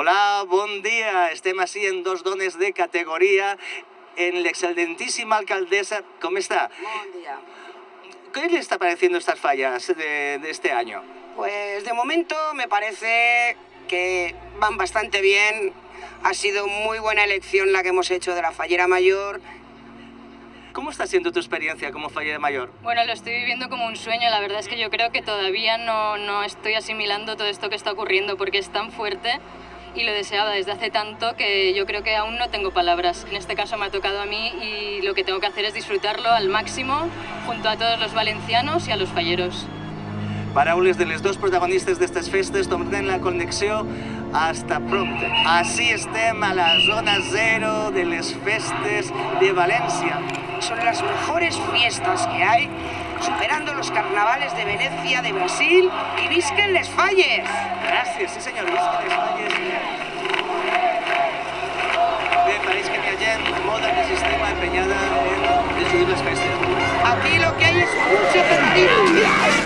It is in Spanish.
Hola, bon dia. Estem així en dos dones de categoria en l'excelentíssima alcaldesa. ¿Cómo está? Buen día. ¿Qué le está pareciendo estas fallas de, de este año? Pues de momento me parece que van bastante bien. Ha sido muy buena elección la que hemos hecho de la fallera mayor. ¿Cómo está siendo tu experiencia como fallera mayor? Bueno, lo estoy viviendo como un sueño. La verdad es que yo creo que todavía no, no estoy asimilando todo esto que está ocurriendo porque es tan fuerte y lo deseaba desde hace tanto que yo creo que aún no tengo palabras. En este caso me ha tocado a mí y lo que tengo que hacer es disfrutarlo al máximo junto a todos los valencianos y a los falleros. Paraules de les dos protagonistes d'estes festes, tornem la connexió hasta pronto. Així estem a la zona zero de les festes de València. Son las mejores fiestas que hay, superando los carnavales de Venecia, de Brasil y visquen les falles. Gràcies, sí senyor, visca les falles. Bé, pareix que n'hi ha gent molt antisistema empenyada en destruir les festes. Aquí lo que hay es mucho fanatismo.